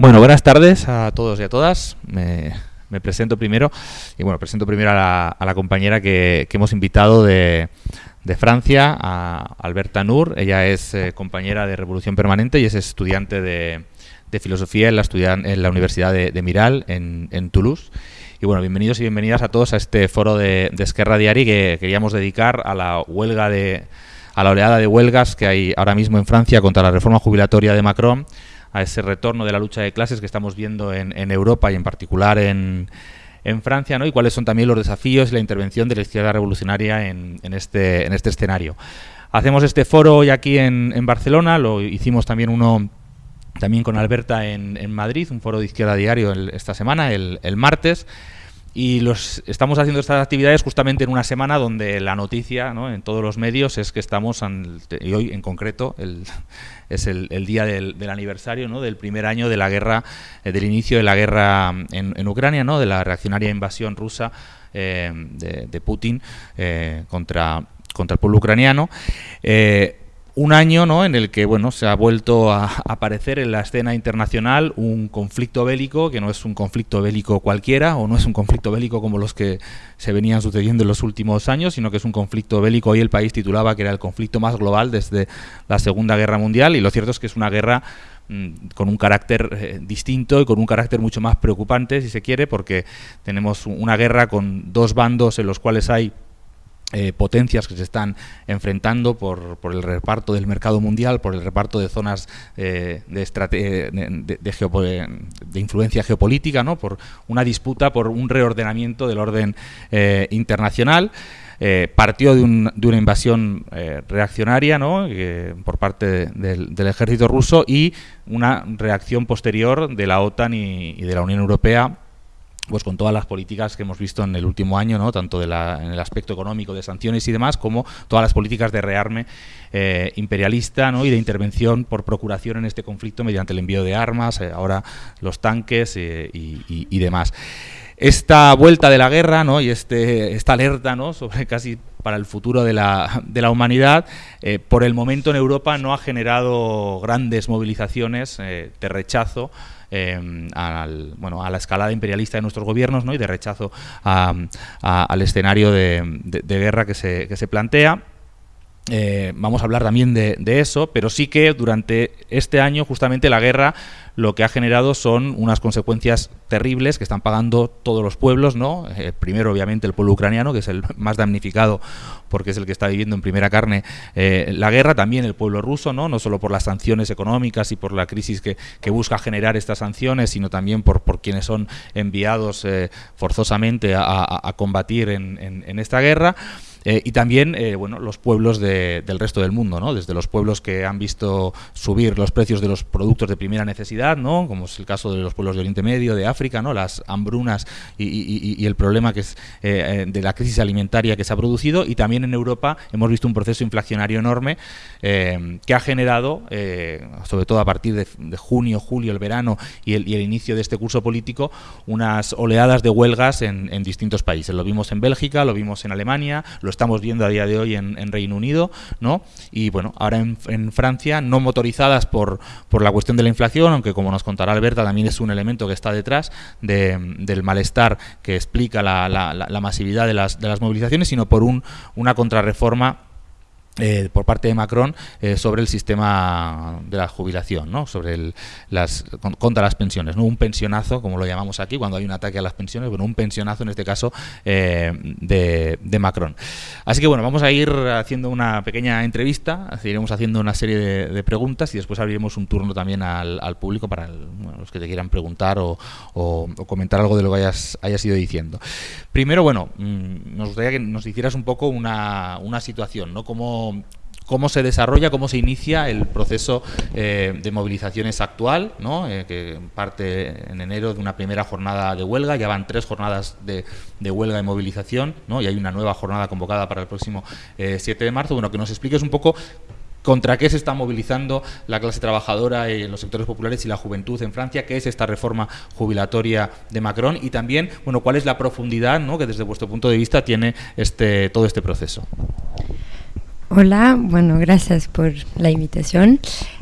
Bueno, buenas tardes a todos y a todas. Me, presento primero y bueno, presento primero a la, compañera que, hemos invitado de, Francia, a Alberta Nur. Ella es eh, compañera de Revolución Permanente y es estudiante de, Filosofía en la, en la Universidad de, Miral, en, Toulouse. Y bueno, bienvenidos y bienvenidas a todos a este foro de, de Esquerra Diari que queríamos dedicar a la huelga de a la oleada de huelgas que hay ahora mismo en Francia contra la reforma jubilatoria de Macron a ese retorno de la lucha de clases que estamos viendo en, Europa y en particular en, Francia, ¿no? y cuáles son también los desafíos y la intervención de la izquierda revolucionaria en, este, en este escenario. Hacemos este foro hoy aquí en, Barcelona, lo hicimos también uno también con Alberta en, Madrid, un foro de izquierda diario esta semana, el, el martes, y los estamos haciendo estas actividades justamente en una semana donde la noticia ¿no? en todos los medios es que estamos, y hoy en concreto, el, es el, día del, aniversario del primer año de la guerra, eh, del inicio de la guerra en, Ucrania, ¿no? de la reaccionaria invasión rusa eh, de, Putin eh, contra, contra el pueblo ucraniano un año ¿no? en el que bueno, se ha vuelto a aparecer en la escena internacional un conflicto bélico que no es un conflicto bélico cualquiera o no es un conflicto bélico como los que se venían sucediendo en los últimos años, sino que es un conflicto bélico. Hoy el país titulaba que era el conflicto más global desde la Segunda Guerra Mundial y lo cierto es que es una guerra mm, con un carácter eh, distinto y con un carácter mucho más preocupante, si se quiere, porque tenemos una guerra con dos bandos en los cuales hay eh, potencias que se están enfrentando por, el reparto del mercado mundial, por el reparto de zonas eh, de, de, influencia geopolítica, ¿no? por una disputa, por un reordenamiento del orden eh, internacional. partió de, una invasión reaccionaria ¿no? por parte del, ejército ruso y una reacción posterior de la OTAN y de la Unión Europea pues con todas las políticas que hemos visto en el último año, ¿no? tanto en el aspecto económico, de sanciones y demás, como todas las políticas de rearme eh, imperialista ¿no? y de intervención por procuración en este conflicto mediante el envío de armas, eh, ahora los tanques eh, y, demás. Esta vuelta de la guerra ¿no? y este, esta alerta ¿no? sobre casi para el futuro de la, de la humanidad, por el momento en Europa no ha generado grandes movilizaciones de rechazo Em, al, bueno, a la escalada imperialista de nuestros gobiernos ¿no? y de rechazo al escenario de, guerra que se, que se plantea. Eh, vamos a hablar también de, eso, pero sí que durante este año justamente la guerra lo que ha generado son unas consecuencias terribles que están pagando todos los pueblos, ¿no? Eh, primero obviamente el pueblo ucraniano, que es el más damnificado porque es el que está viviendo en primera carne eh, la guerra, también el pueblo ruso, ¿no? No solo por las sanciones económicas y por la crisis que, busca generar estas sanciones, sino también por, por quienes son enviados forzosamente a, combatir en esta guerra. Eh, y también eh, bueno, los pueblos del resto del mundo, ¿no? desde los pueblos que han visto subir los precios de los productos de primera necesidad, ¿no? como es el caso de los pueblos de Oriente Medio, de África, ¿no? las hambrunas y, el problema que es eh, de la crisis alimentaria que se ha producido, y también en Europa hemos visto un proceso inflacionario enorme que ha generado, sobre todo a partir de, junio, julio, el verano y el, inicio de este curso político, unas oleadas de huelgas en, en distintos países. Lo vimos en Bélgica, lo vimos en Alemania, lo estamos viendo a día de hoy en, Reino Unido, ¿no? Y bueno, ahora en, Francia, no motorizadas por, por la cuestión de la inflación, aunque como nos contará Alberta, también es un elemento que está detrás del malestar que explica la, la, masividad de las, de las movilizaciones, sino por un, una contrarreforma eh, por parte de Macron eh, sobre el sistema de la jubilación, ¿no? sobre las contra las pensiones, no un pensionazo como lo llamamos aquí cuando hay un ataque a las pensiones, bueno un pensionazo en este caso eh, de, Macron. Así que bueno vamos a ir haciendo una pequeña entrevista, iremos haciendo una serie de, preguntas y después abriremos un turno también al, público para los que te quieran preguntar o, comentar algo de lo que hayas, hayas ido diciendo. Primero bueno mm, nos gustaría que nos hicieras un poco una, una situación, ¿no? Como cómo, se desarrolla, cómo se inicia el proceso eh, de movilizaciones actual, ¿no? Eh, que parte en enero de una primera jornada de huelga, ya van tres jornadas de, huelga y movilización, y hay una nueva jornada convocada para el próximo 7 eh, de marzo. Bueno, que nos expliques un poco contra qué se está movilizando la clase trabajadora en los sectores populares y la juventud en Francia, qué es esta reforma jubilatoria de Macron y también, bueno, cuál es la profundidad que desde vuestro punto de vista tiene este, todo este proceso. Hola, bueno, gracias por la invitación.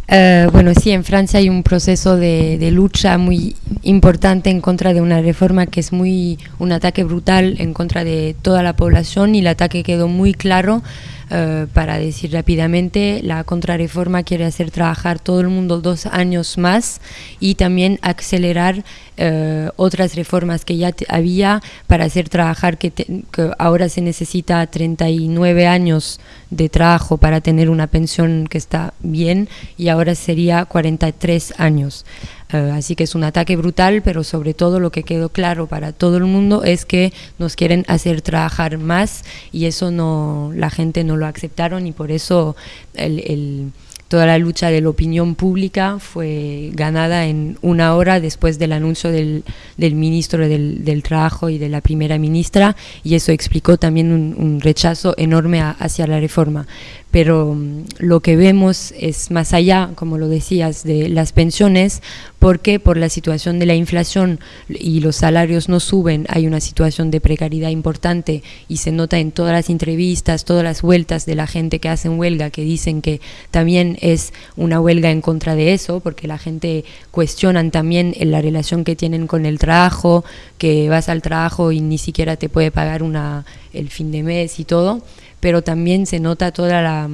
Eh, bueno, sí, en Francia hay un proceso de, de, lucha muy importante en contra de una reforma que es muy un ataque brutal en contra de toda la población y el ataque quedó muy claro eh, para decir rápidamente, la contrarreforma quiere hacer trabajar todo el mundo dos años más y también acelerar eh, otras reformas que ya había para hacer trabajar, que, que, ahora se necesita 39 años de trabajo para tener una pensión que está bien y ahora sería 43 años. Uh, así que es un ataque brutal, pero sobre todo lo que quedó claro para todo el mundo es que nos quieren hacer trabajar más y eso no la gente no lo aceptaron y por eso el, toda la lucha de la opinión pública fue ganada en una hora después del anuncio del, del ministro del, del, Trabajo y de la primera ministra y eso explicó también un, un rechazo enorme a, hacia la reforma. Pero um, lo que vemos es más allá, como lo decías, de las pensiones, porque por la situación de la inflación y los salarios no suben, hay una situación de precariedad importante y se nota en todas las entrevistas, todas las vueltas de la gente que hacen huelga, que dicen que también es una huelga en contra de eso, porque la gente cuestionan también la relación que tienen con el trabajo, que vas al trabajo y ni siquiera te puede pagar una, el fin de mes y todo, pero también se nota toda la,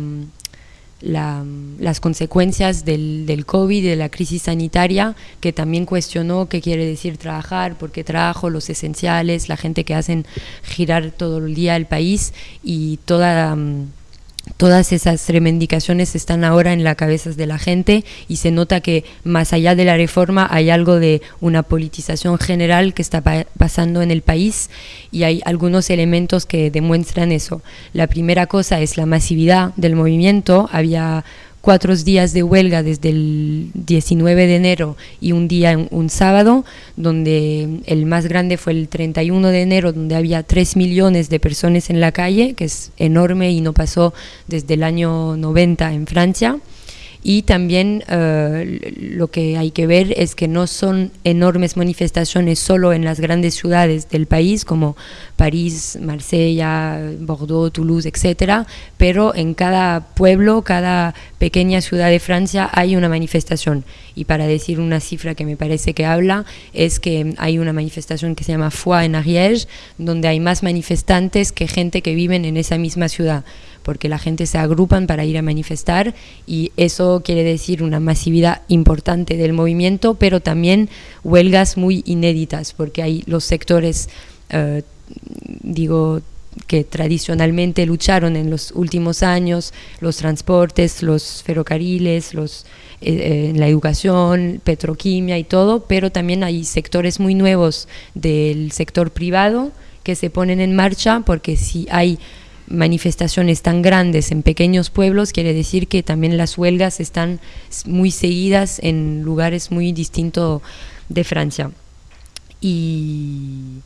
la, las consecuencias del, COVID, de la crisis sanitaria, que también cuestionó qué quiere decir trabajar, por qué trabajo, los esenciales, la gente que hacen girar todo el día el país y toda... Um, todas esas reivindicaciones están ahora en las cabezas de la gente y se nota que más allá de la reforma hay algo de una politización general que está pa pasando en el país y hay algunos elementos que demuestran eso. La primera cosa es la masividad del movimiento, había cuatro días de huelga desde el 19 de enero y un día, un sábado, donde el más grande fue el 31 de enero, donde había 3 millones de personas en la calle, que es enorme y no pasó desde el año 90 en Francia y también uh, lo que hay que ver es que no son enormes manifestaciones solo en las grandes ciudades del país como París, Marsella, Bordeaux, Toulouse, etcétera, pero en cada pueblo, cada pequeña ciudad de Francia hay una manifestación. Y para decir una cifra que me parece que habla es que hay una manifestación que se llama Foix en Ariège donde hay más manifestantes que gente que viven en esa misma ciudad porque la gente se agrupan para ir a manifestar y eso quiere decir una masividad importante del movimiento, pero también huelgas muy inéditas, porque hay los sectores, uh, digo, que tradicionalmente lucharon en los últimos años, los transportes, los ferrocarriles, los, eh, eh, la educación, petroquimia y todo, pero también hay sectores muy nuevos del sector privado que se ponen en marcha porque si hay manifestaciones tan grandes en pequeños pueblos, quiere decir que también las huelgas están muy seguidas en lugares muy distintos de Francia. Y,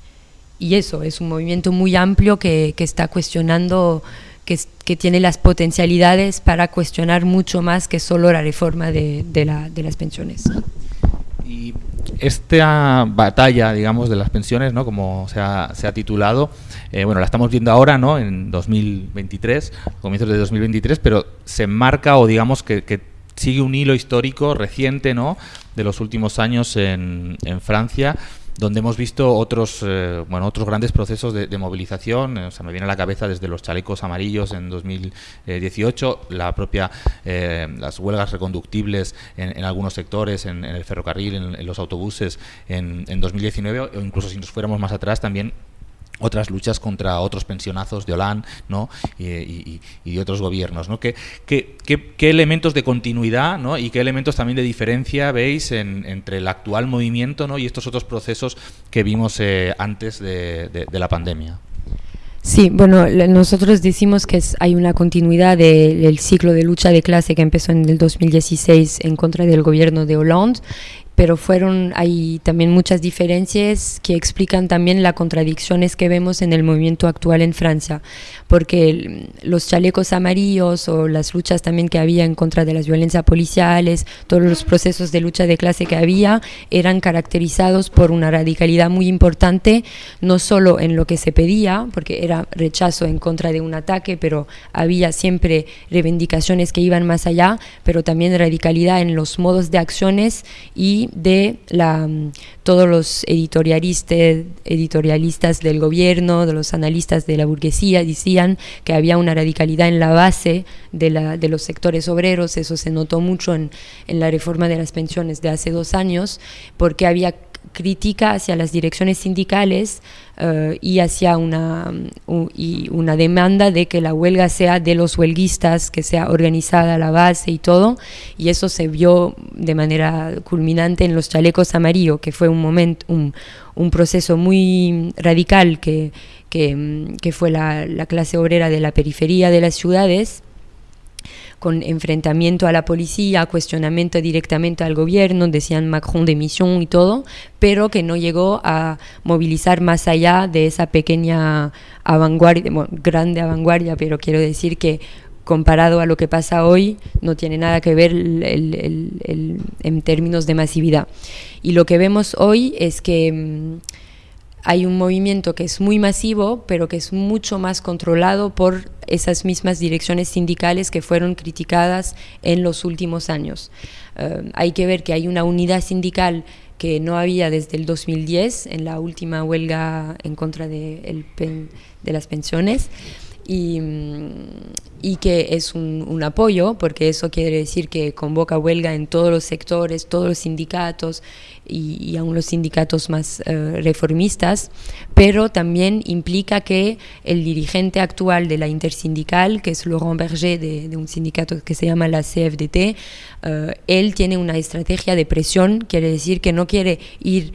y, eso, es un movimiento muy amplio que, que está cuestionando, que, que, tiene las potencialidades para cuestionar mucho más que solo la reforma de, de, la, de las pensiones. Y esta batalla, digamos, de las pensiones, ¿no? como se ha, se ha titulado, eh, bueno, la estamos viendo ahora, ¿no? En 2023, comienzos de 2023, pero se marca o digamos que, que sigue un hilo histórico reciente, ¿no? De los últimos años en Francia donde hemos visto otros eh, bueno otros grandes procesos de, de movilización. O sea, me viene a la cabeza desde los chalecos amarillos en 2018 la propia eh, las huelgas reconductibles en, algunos sectores en, en, el ferrocarril en, los autobuses en 2019 o incluso si nos fuéramos más atrás también otras luchas contra otros pensionazos de Hollande ¿no? y, y, y otros gobiernos. ¿no? ¿Qué, qué, qué, qué elementos de continuidad ¿no? y qué elementos también de diferencia veis en, entre el actual movimiento ¿no? y estos otros procesos que vimos eh, antes de, de, la pandemia? Sí, bueno, nosotros decimos que hay una continuidad del de, ciclo de lucha de clase que empezó en el 2016 en contra del gobierno de Hollande pero fueron, hay también muchas diferencias que explican también las contradicciones que vemos en el movimiento actual en Francia, porque los chalecos amarillos o las luchas también que había en contra de las violencias policiales, todos los procesos de lucha de clase que había, eran caracterizados por una radicalidad muy importante, no solo en lo que se pedía, porque era rechazo en contra de un ataque, pero había siempre reivindicaciones que iban más allá, pero también radicalidad en los modos de acciones y de la, todos los editorialistas, del gobierno, de los analistas de la burguesía, decían que había una radicalidad en la base de, los sectores obreros, eso se notó mucho en la reforma de las pensiones de hace dos años, porque había crítica hacia las direcciones sindicales eh, y hacia una, y una demanda de que la huelga sea de los huelguistas, que sea organizada la base y todo, y eso se vio de manera culminante en los chalecos amarillos, que fue un momento, un, un proceso muy radical que, que, que fue la, la clase obrera de la periferia de las ciudades con enfrentamiento a la policía, cuestionamiento directamente al gobierno, decían Macron de misión y todo, pero que no llegó a movilizar más allá de esa pequeña vanguardia, grande vanguardia, pero quiero decir que comparado a lo que pasa hoy, no tiene nada que ver en términos de masividad. Y lo que vemos hoy es que mm, hay un movimiento que es muy masivo, pero que es mucho más controlado por esas mismas direcciones sindicales que fueron criticadas en los últimos años. Eh, hay que ver que hay una unidad sindical que no había desde el 2010 en la última huelga en contra de, de las pensiones y, que es un, apoyo, porque eso quiere decir que convoca huelga en todos los sectores, todos los sindicatos y, y aún los sindicatos más uh, reformistas, pero también implica que el dirigente actual de la intersindical, que es Laurent Berger de, un sindicato que se llama la CFDT, eh, él tiene una estrategia de presión, quiere decir que no quiere ir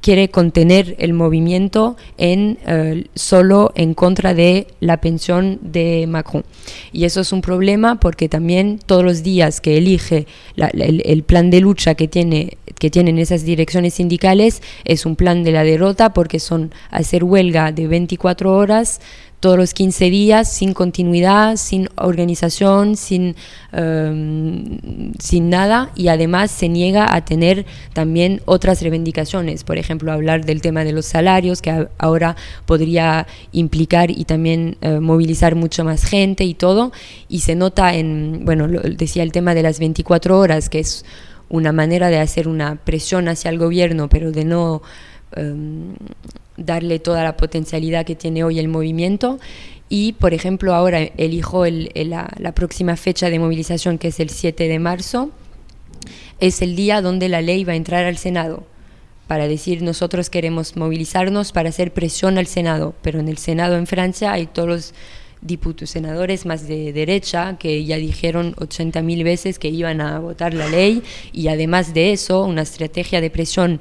quiere contener el movimiento en uh, solo en contra de la pensión de Macron. Y eso es un problema porque también todos los días que elige el, el, plan de lucha que, tiene, que tienen esas direcciones sindicales es un plan de la derrota porque son hacer huelga de 24 horas todos los 15 días sin continuidad, sin organización, sin, um, sin nada y además se niega a tener también otras reivindicaciones, por ejemplo, hablar del tema de los salarios que ahora podría implicar y también uh, movilizar mucho más gente y todo y se nota en, bueno, lo, decía el tema de las 24 horas que es una manera de hacer una presión hacia el gobierno pero de no um, darle toda la potencialidad que tiene hoy el movimiento. Y, por ejemplo, ahora elijo el, la, la, próxima fecha de movilización, que es el 7 de marzo, es el día donde la ley va a entrar al Senado para decir nosotros queremos movilizarnos para hacer presión al Senado, pero en el Senado en Francia hay todos los diputados, senadores más de derecha que ya dijeron 80.000 veces que iban a votar la ley. Y además de eso una estrategia de presión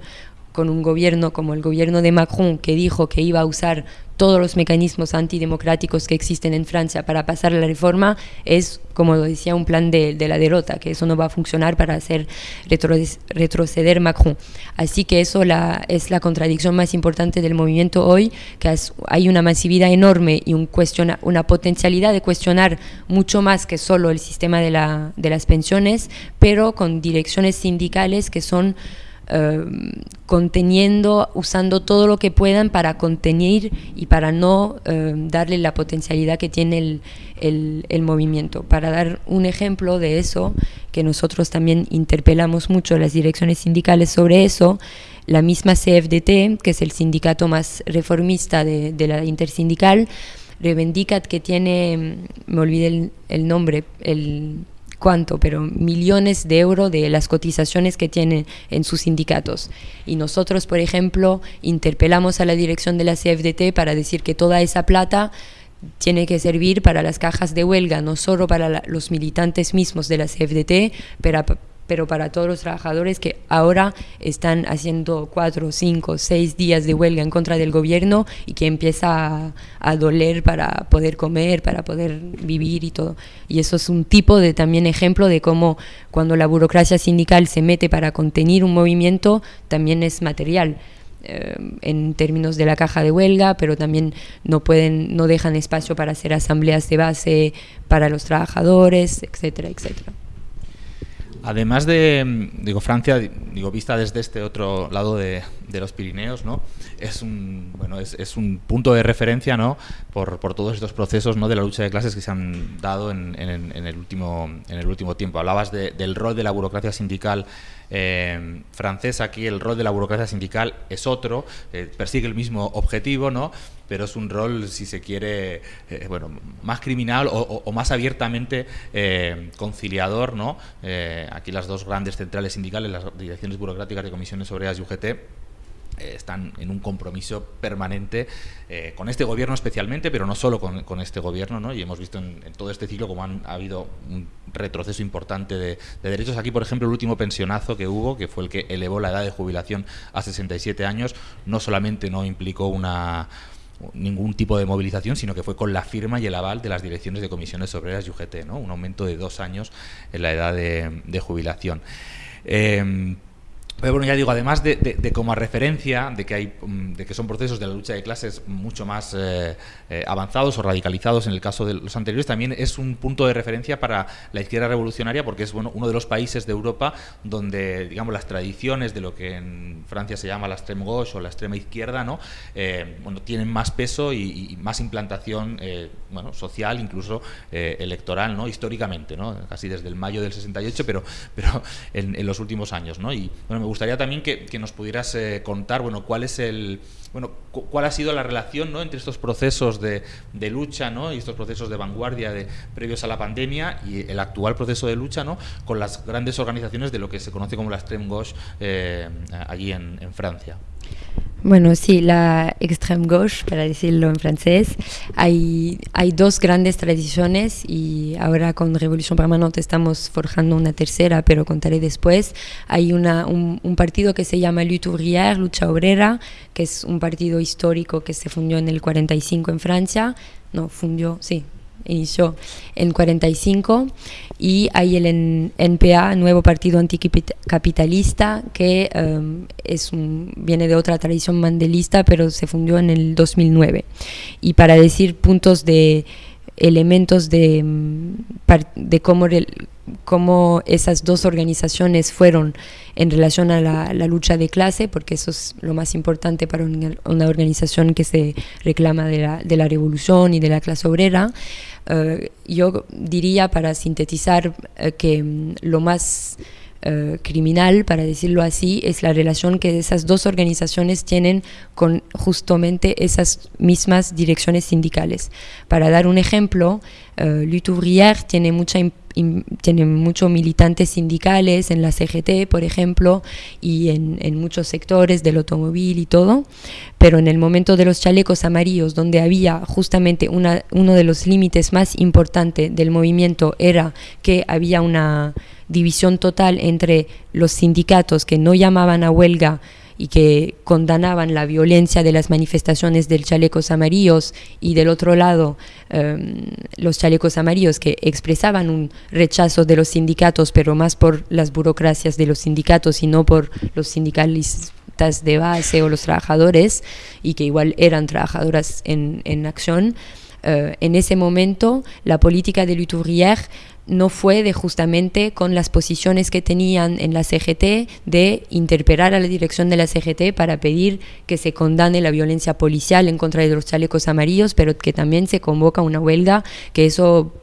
con un gobierno como el gobierno de Macron que dijo que iba a usar todos los mecanismos antidemocráticos que existen en Francia para pasar la reforma es, como lo decía, un plan de, de la derrota, que eso no va a funcionar para hacer retro, retroceder Macron. Así que eso la, es la contradicción más importante del movimiento hoy, que hay una masividad enorme y un cuestiona, una potencialidad de cuestionar mucho más que solo el sistema de, la, de las pensiones, pero con direcciones sindicales que son eh, conteniendo, usando todo lo que puedan para contener y para no eh, darle la potencialidad que tiene el, el, movimiento. Para dar un ejemplo de eso, que nosotros también interpelamos mucho las direcciones sindicales sobre eso, la misma CFDT, que es el sindicato más reformista de, de la intersindical, reivindica que tiene, me olvidé el nombre, el cuánto, pero millones de euros de las cotizaciones que tienen en sus sindicatos. Y nosotros, por ejemplo, interpelamos a la dirección de la CFDT para decir que toda esa plata tiene que servir para las cajas de huelga, no solo para la, los militantes mismos de la CFDT, pero, pero para todos los trabajadores que ahora están haciendo cuatro, cinco, seis días de huelga en contra del gobierno y que empieza a, doler para poder comer, para poder vivir y todo. Y eso es un tipo de también ejemplo de cómo cuando la burocracia sindical se mete para contener un movimiento, también es material. Eh, en términos de la caja de huelga, pero también no pueden, no dejan espacio para hacer asambleas de base para los trabajadores, etcétera, etcétera. Además de, digo, Francia, digo, vista desde este otro lado de, los Pirineos, ¿no? Es un, bueno, es, un punto de referencia, ¿no? Por, todos estos procesos, ¿no? De la lucha de clases que se han dado en, el, último, en el último tiempo. Hablabas del rol de la burocracia sindical eh, francesa, aquí el rol de la burocracia sindical es otro, eh, persigue el mismo objetivo, ¿no? Pero es un rol, si se quiere, eh, bueno, más criminal o, más abiertamente eh, conciliador, ¿no? Eh, aquí las dos grandes centrales sindicales, las direcciones burocráticas de comisiones obreras y UGT, están en un compromiso permanente con este gobierno especialmente, pero no solo con, este gobierno, ¿no? y hemos visto en, todo este ciclo como han, ha habido un retroceso importante de, de, derechos. Aquí, por ejemplo, el último pensionazo que hubo, que fue el que elevó la edad de jubilación a 67 años, no solamente no implicó una ningún tipo de movilización, sino que fue con la firma y el aval de las direcciones de comisiones obreras y UGT, ¿no? un aumento de dos años en la edad de, jubilación. Eh, pero bueno, ya digo, además de, de, como referencia de que, hay, mm, de que son procesos de la lucha de clases mucho más eh, eh, avanzados o radicalizados en el caso de los anteriores, también es un punto de referencia para la izquierda revolucionaria porque es bueno, uno de los países de Europa donde, digamos, las tradiciones de lo que en Francia se llama la extreme gauche o la extrema izquierda, ¿no? Eh, bueno, tienen más peso y, más implantación bueno, social, incluso electoral, ¿no? Históricamente, ¿no? Casi desde el mayo del 68, pero, pero en, en los últimos años, ¿no? Y bueno, gustaría también que, nos pudieras eh, contar, bueno, cuál es el, bueno, cuál ha sido la relación ¿no? entre estos procesos de, lucha ¿no? y estos procesos de vanguardia de, previos a la pandemia y el actual proceso de lucha ¿no? con las grandes organizaciones de lo que se conoce como la extreme gauche eh, en Francia. Bueno, sí, la extreme gauche, para decirlo en francés, hay, hay dos grandes tradiciones y ahora con Revolución Permanente estamos forjando una tercera, pero contaré después. Hay una, un, un partido que se llama Lutte ouvrière, Lucha Obrera, que es un partido histórico que se fundió en el 45 en Francia. No, fundió, sí, inició en 45 y hay el NPA, Nuevo Partido Anticapitalista, que em, es un, viene de otra tradición mandelista, pero se fundió en el 2009. Y para decir puntos de elementos de, em, de cómo, cómo esas dos organizaciones fueron en relación a la, lucha de clase, porque eso es lo más importante para una, organización que se reclama de la, de la revolución y de la clase obrera. Eh, yo diría, para sintetizar, eh, que mm, lo más eh, criminal, para decirlo así, es la relación que esas dos organizaciones tienen con justamente esas mismas direcciones sindicales. Para dar un ejemplo, Lutte Ouvrière tiene mucha tiene muchos militantes sindicales en la CGT, por ejemplo, y en, en, muchos sectores del automóvil y todo, pero en el momento de los chalecos amarillos, donde había justamente una, uno de los límites más importantes del movimiento era que había una división total entre los sindicatos que no llamaban a huelga, y que condenaban la violencia de las manifestaciones del chalecos amarillos y del otro lado em, los chalecos amarillos que expresaban un rechazo de los sindicatos, pero más por las burocracias de los sindicatos y no por los sindicalistas de base o los trabajadores y que igual eran trabajadoras en, en acción. Eh, en ese momento la política de Lutourière no fue de justamente con las posiciones que tenían en la CGT de interpelar a la dirección de la CGT para pedir que se condane la violencia policial en contra de los chalecos amarillos, pero que también se convoca una huelga, que eso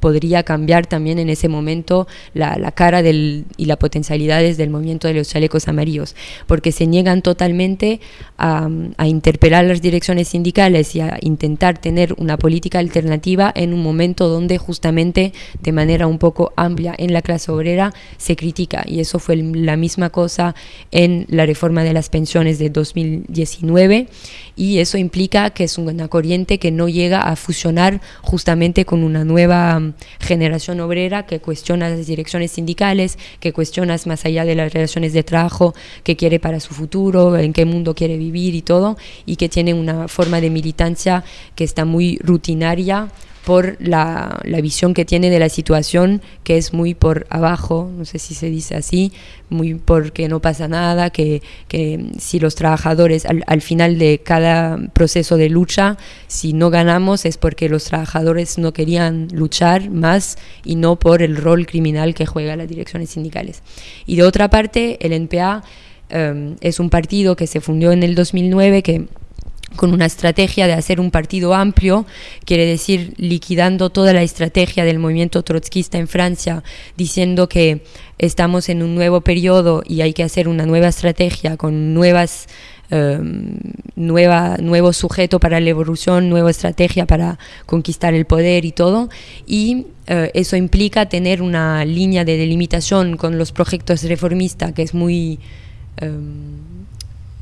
podría cambiar también en ese momento la, cara del, y las potencialidades del movimiento de los chalecos amarillos, porque se niegan totalmente a, a, interpelar las direcciones sindicales y a intentar tener una política alternativa en un momento donde justamente de manera un poco amplia en la clase obrera se critica. Y eso fue la misma cosa en la reforma de las pensiones de 2019 y eso implica que es una corriente que no llega a fusionar justamente con una nueva generación obrera que cuestiona las direcciones sindicales, que cuestiona más allá de las relaciones de trabajo, que quiere para su futuro, en qué mundo quiere vivir y todo, y que tiene una forma de militancia que está muy rutinaria por la, la, visión que tiene de la situación, que es muy por abajo, no sé si se dice así, muy porque no pasa nada, que, que si los trabajadores al, al, final de cada proceso de lucha, si no ganamos es porque los trabajadores no querían luchar más y no por el rol criminal que juega las direcciones sindicales. Y de otra parte, el NPA um, es un partido que se fundió en el 2009 que con una estrategia de hacer un partido amplio, quiere decir liquidando toda la estrategia del movimiento trotskista en Francia, diciendo que estamos en un nuevo periodo y hay que hacer una nueva estrategia con nuevas Um, nueva, nuevo sujeto para la evolución, nueva estrategia para conquistar el poder y todo. Y uh, eso implica tener una línea de delimitación con los proyectos reformistas que es muy... Um,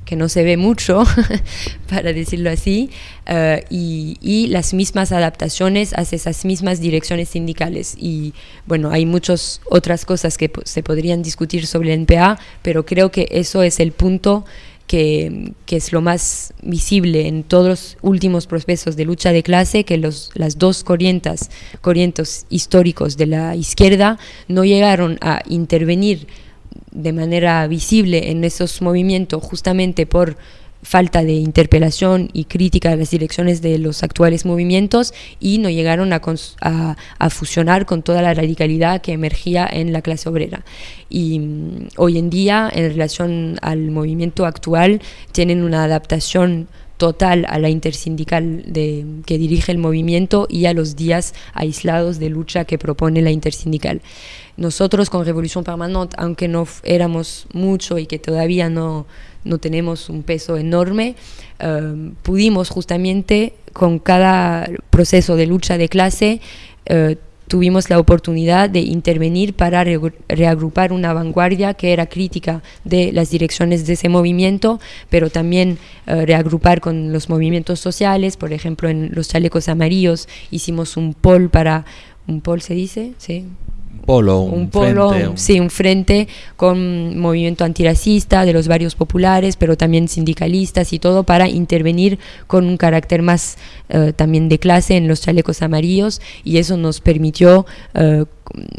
que no se ve mucho, para decirlo así, uh, y, y, las mismas adaptaciones a esas mismas direcciones sindicales. Y bueno, hay muchas otras cosas que se podrían discutir sobre el NPA, pero creo que eso es el punto que, que, es lo más visible en todos los últimos procesos de lucha de clase, que los, las dos corrientes, corrientes históricos de la izquierda no llegaron a intervenir de manera visible en esos movimientos justamente por falta de interpelación y crítica a las direcciones de los actuales movimientos y no llegaron a, a, fusionar con toda la radicalidad que emergía en la clase obrera. Y um, hoy en día, en relación al movimiento actual, tienen una adaptación total a la intersindical de, que dirige el movimiento y a los días aislados de lucha que propone la intersindical. Nosotros con Revolución Permanente, aunque no éramos mucho y que todavía no, no tenemos un peso enorme, uh, pudimos justamente con cada proceso de lucha de clase uh, tuvimos la oportunidad de intervenir para re reagrupar una vanguardia que era crítica de las direcciones de ese movimiento, pero también uh, reagrupar con los movimientos sociales, por ejemplo en los chalecos amarillos hicimos un pol para, un pol se dice, sí, polo, un, un polo, frente, un... sí, un frente con movimiento antirracista de los barrios populares, pero también sindicalistas y todo para intervenir con un carácter más uh, también de clase en los chalecos amarillos y eso nos permitió uh,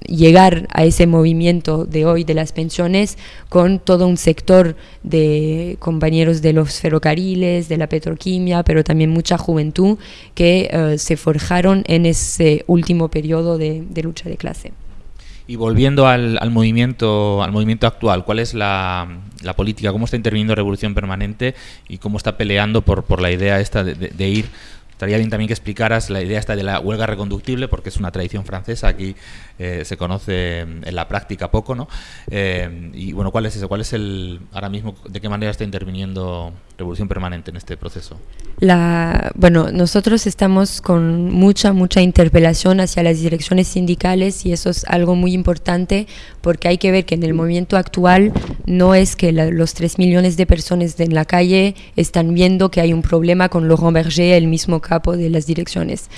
llegar a ese movimiento de hoy de las pensiones con todo un sector de compañeros de los ferrocarriles, de la petroquimia, pero también mucha juventud que uh, se forjaron en ese último periodo de, de lucha de clase. Y volviendo al, al, movimiento al movimiento actual, ¿cuál es la, la, política? ¿Cómo está interviniendo Revolución Permanente y cómo está peleando por, por la idea esta de, ir Estaría bien también que explicaras la idea esta de la huelga reconductible, porque es una tradición francesa, aquí eh, se conoce en la práctica poco, ¿no? Eh, y bueno, ¿cuál es eso? ¿Cuál es el, ahora mismo, de qué manera está interviniendo Revolución Permanente en este proceso? La, bueno, nosotros estamos con mucha, mucha interpelación hacia las direcciones sindicales y eso es algo muy importante porque hay que ver que en el movimiento actual no es que la, los 3 millones de personas en la calle están viendo que hay un problema con Laurent Berger, el mismo capo de las direcciones.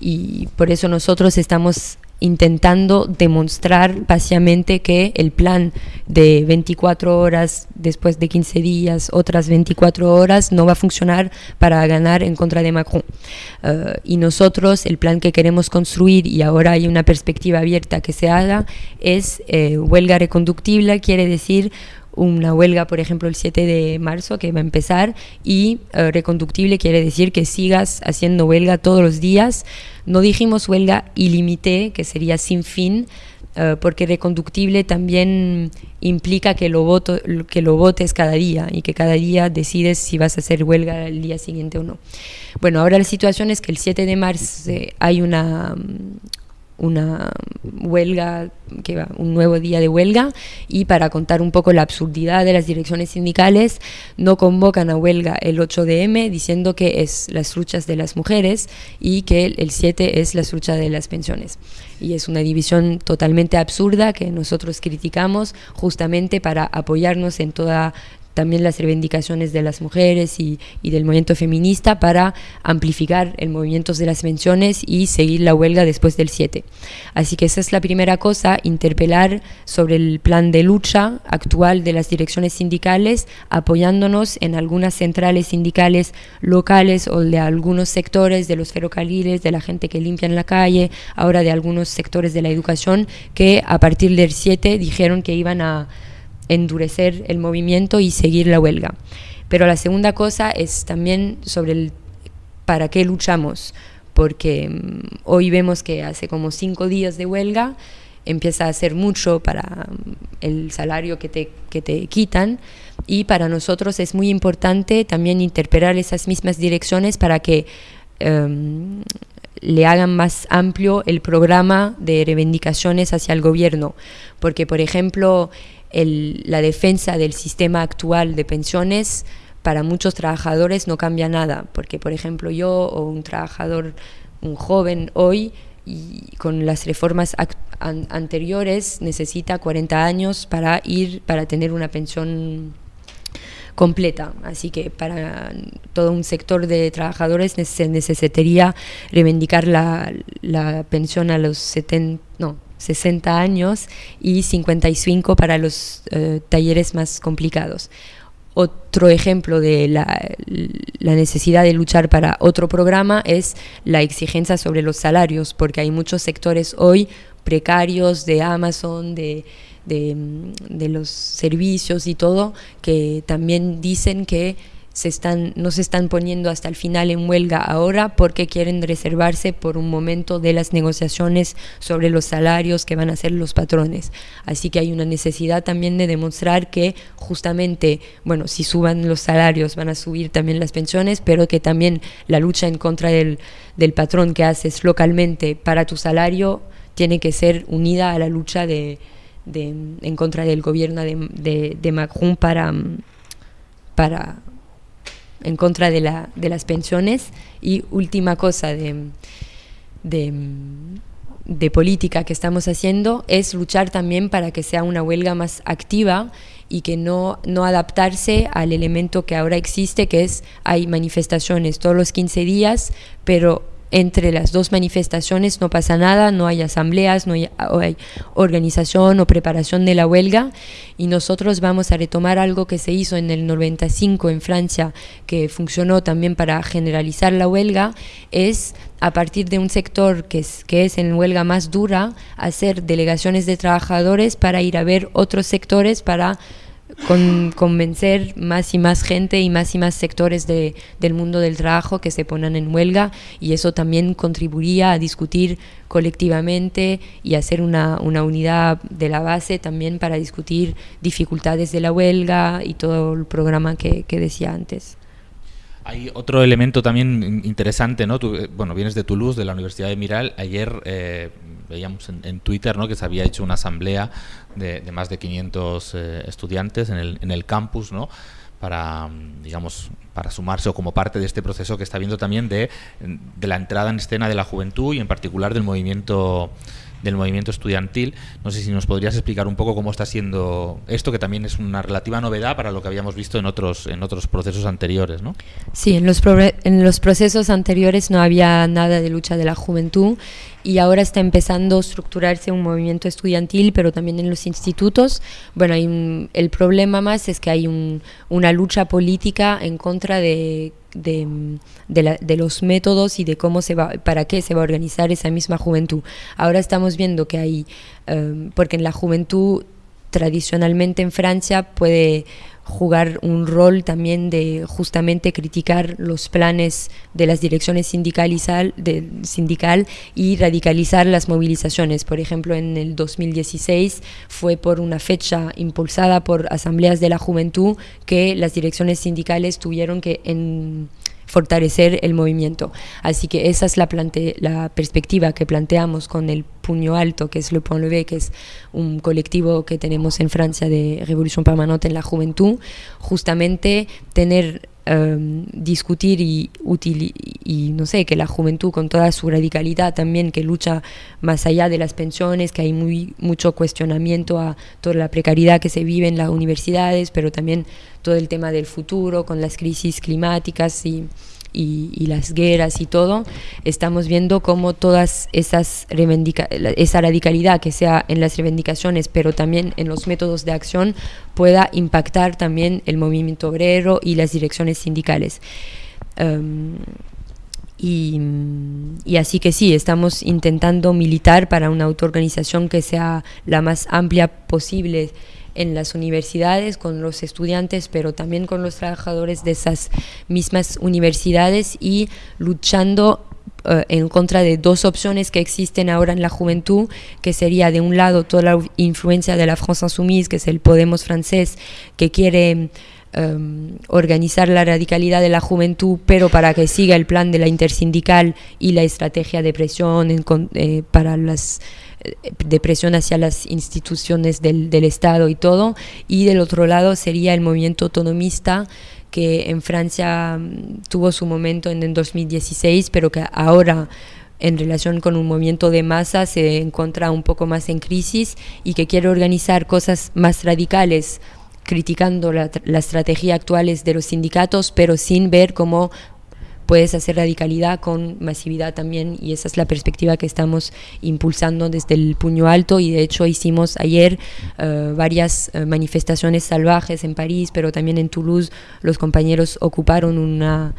Y por eso nosotros estamos intentando demostrar básicamente que el plan de 24 horas después de 15 días, otras 24 horas, no va a funcionar para ganar en contra de Macron. Uh, y nosotros el plan que queremos construir, y ahora hay una perspectiva abierta que se haga, es eh, huelga reconductible, quiere decir una huelga, por ejemplo, el 7 de marzo que va a empezar y uh, reconductible quiere decir que sigas haciendo huelga todos los días. No dijimos huelga ilimité, que sería sin fin, uh, porque reconductible también implica que lo, voto, que lo votes cada día y que cada día decides si vas a hacer huelga el día siguiente o no. Bueno, ahora la situación es que el 7 de marzo eh, hay una una huelga, que va, un nuevo día de huelga y para contar un poco la absurdidad de las direcciones sindicales no convocan a huelga el 8 de M diciendo que es las luchas de las mujeres y que el 7 es las luchas de las pensiones. Y es una división totalmente absurda que nosotros criticamos justamente para apoyarnos en toda también las reivindicaciones de las mujeres y, del movimiento feminista para amplificar el movimiento de las menciones y seguir la huelga después del 7. Así que esa es la primera cosa, interpelar sobre el plan de lucha actual de las direcciones sindicales, apoyándonos en algunas centrales sindicales locales o de algunos sectores de los ferrocarriles, de la gente que limpia en la calle, ahora de algunos sectores de la educación, que a partir del 7 dijeron que iban a endurecer el movimiento y seguir la huelga. Pero la segunda cosa es también sobre el para qué luchamos, porque mm, hoy vemos que hace como cinco días de huelga empieza a hacer mucho para mm, el salario que te, que te quitan y para nosotros es muy importante también interpelar esas mismas direcciones para que em, le hagan más amplio el programa de reivindicaciones hacia el gobierno, porque por ejemplo la defensa del sistema actual de pensiones para muchos trabajadores no cambia nada, porque por ejemplo yo o un trabajador, un joven hoy, y con las reformas anteriores necesita 40 años para ir, para tener una pensión completa. Así que para todo un sector de trabajadores se necesitaría reivindicar la, la pensión a los 70, no, 60 años y 55 para los eh, talleres más complicados. Otro ejemplo de la, necesidad de luchar para otro programa es la exigencia sobre los salarios, porque hay muchos sectores hoy precarios de Amazon, de, de los servicios y todo, que también dicen que se están, no se están poniendo hasta el final en huelga ahora porque quieren reservarse por un momento de las negociaciones sobre los salarios que van a ser los patrones. Así que hay una necesidad también de demostrar que justamente, bueno, si suban los salarios van a subir también las pensiones, pero que también la lucha en contra del, del patrón que haces localmente para tu salario tiene que ser unida a la lucha de, de en contra del gobierno de, de, de Macron para, para en contra de, la, de las pensiones. Y última cosa de, de, política que estamos haciendo es luchar también para que sea una huelga más activa y que no, no adaptarse al elemento que ahora existe, que es hay manifestaciones todos los 15 días, pero entre las dos manifestaciones no pasa nada, no hay asambleas, no hay, organización o preparación de la huelga. Y nosotros vamos a retomar algo que se hizo en el 95 en Francia, que funcionó también para generalizar la huelga, es a partir de un sector que es, que es en huelga más dura, hacer delegaciones de trabajadores para ir a ver otros sectores para con, convencer más y más gente y más y más sectores de, del mundo del trabajo que se pongan en huelga y eso también contribuiría a discutir colectivamente y hacer una, una unidad de la base también para discutir dificultades de la huelga y todo el programa que, que decía antes. Hay otro elemento también interesante, ¿no? Tú, eh, bueno, vienes de Toulouse, de la Universidad de Miral. Ayer eh, veíamos en, Twitter ¿no? que se había hecho una asamblea de, más de 500 eh, estudiantes en el, en el campus, ¿no? para, digamos, para sumarse o como parte de este proceso que está viendo también de, de la entrada en escena de la juventud y en particular del movimiento del movimiento estudiantil. No sé si nos podrías explicar un poco cómo está siendo esto, que también es una relativa novedad para lo que habíamos visto en otros, en otros procesos anteriores, ¿no? Sí, en los, en los procesos anteriores no había nada de lucha de la juventud y ahora está empezando a estructurarse un movimiento estudiantil, pero también en los institutos. Bueno, hay el problema más es que hay un, una lucha política en contra de de, de, los métodos y de cómo se va, para qué se va a organizar esa misma juventud. Ahora estamos viendo que hay, em, porque en la juventud tradicionalmente en Francia puede jugar un rol también de justamente criticar los planes de las direcciones sindical y, de, sindical y radicalizar las movilizaciones. Por ejemplo, en el 2016 fue por una fecha impulsada por asambleas de la juventud que las direcciones sindicales tuvieron que en fortalecer el movimiento. Así que esa es la, perspectiva que planteamos con el puño alto, que es Le Point Levé, que es un colectivo que tenemos en Francia de Revolución Permanente en la Juventud, justamente tener em, discutir y, y no sé, que la juventud con toda su radicalidad también, que lucha más allá de las pensiones, que hay muy, mucho cuestionamiento a toda la precariedad que se vive en las universidades, pero también todo el tema del futuro con las crisis climáticas y y, las guerras y todo, estamos viendo cómo todas esas esa radicalidad que sea en las reivindicaciones, pero también en los métodos de acción, pueda impactar también el movimiento obrero y las direcciones sindicales. Em, y, y, así que sí, estamos intentando militar para una autoorganización que sea la más amplia posible en las universidades, con los estudiantes, pero también con los trabajadores de esas mismas universidades y luchando eh, en contra de dos opciones que existen ahora en la juventud, que sería de un lado toda la influencia de la France Insoumise, que es el Podemos francés, que quiere em, organizar la radicalidad de la juventud, pero para que siga el plan de la intersindical y la estrategia de presión eh, para las de presión hacia las instituciones del, Estado y todo, y del otro lado sería el movimiento autonomista que en Francia mm, tuvo su momento en el 2016, pero que ahora en relación con un movimiento de masa se encuentra un poco más en crisis y que quiere organizar cosas más radicales criticando la, la estrategia actuales de los sindicatos, pero sin ver cómo puedes hacer radicalidad con masividad también y esa es la perspectiva que estamos impulsando desde el puño alto y de hecho hicimos ayer eh, varias eh, manifestaciones salvajes en París, pero también en Toulouse los compañeros ocuparon una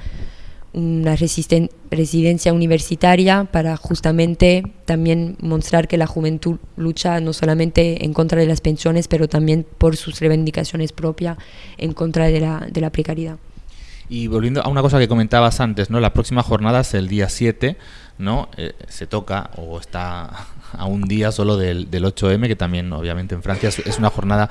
una residencia universitaria para justamente también mostrar que la juventud lucha no solamente en contra de las pensiones, pero también por sus reivindicaciones propias en contra de la, de la precariedad. Y volviendo a una cosa que comentabas antes, ¿no? La próxima jornada es el día 7, ¿no? Eh, se toca o está a un día solo del, del 8M, que también obviamente en Francia es, una jornada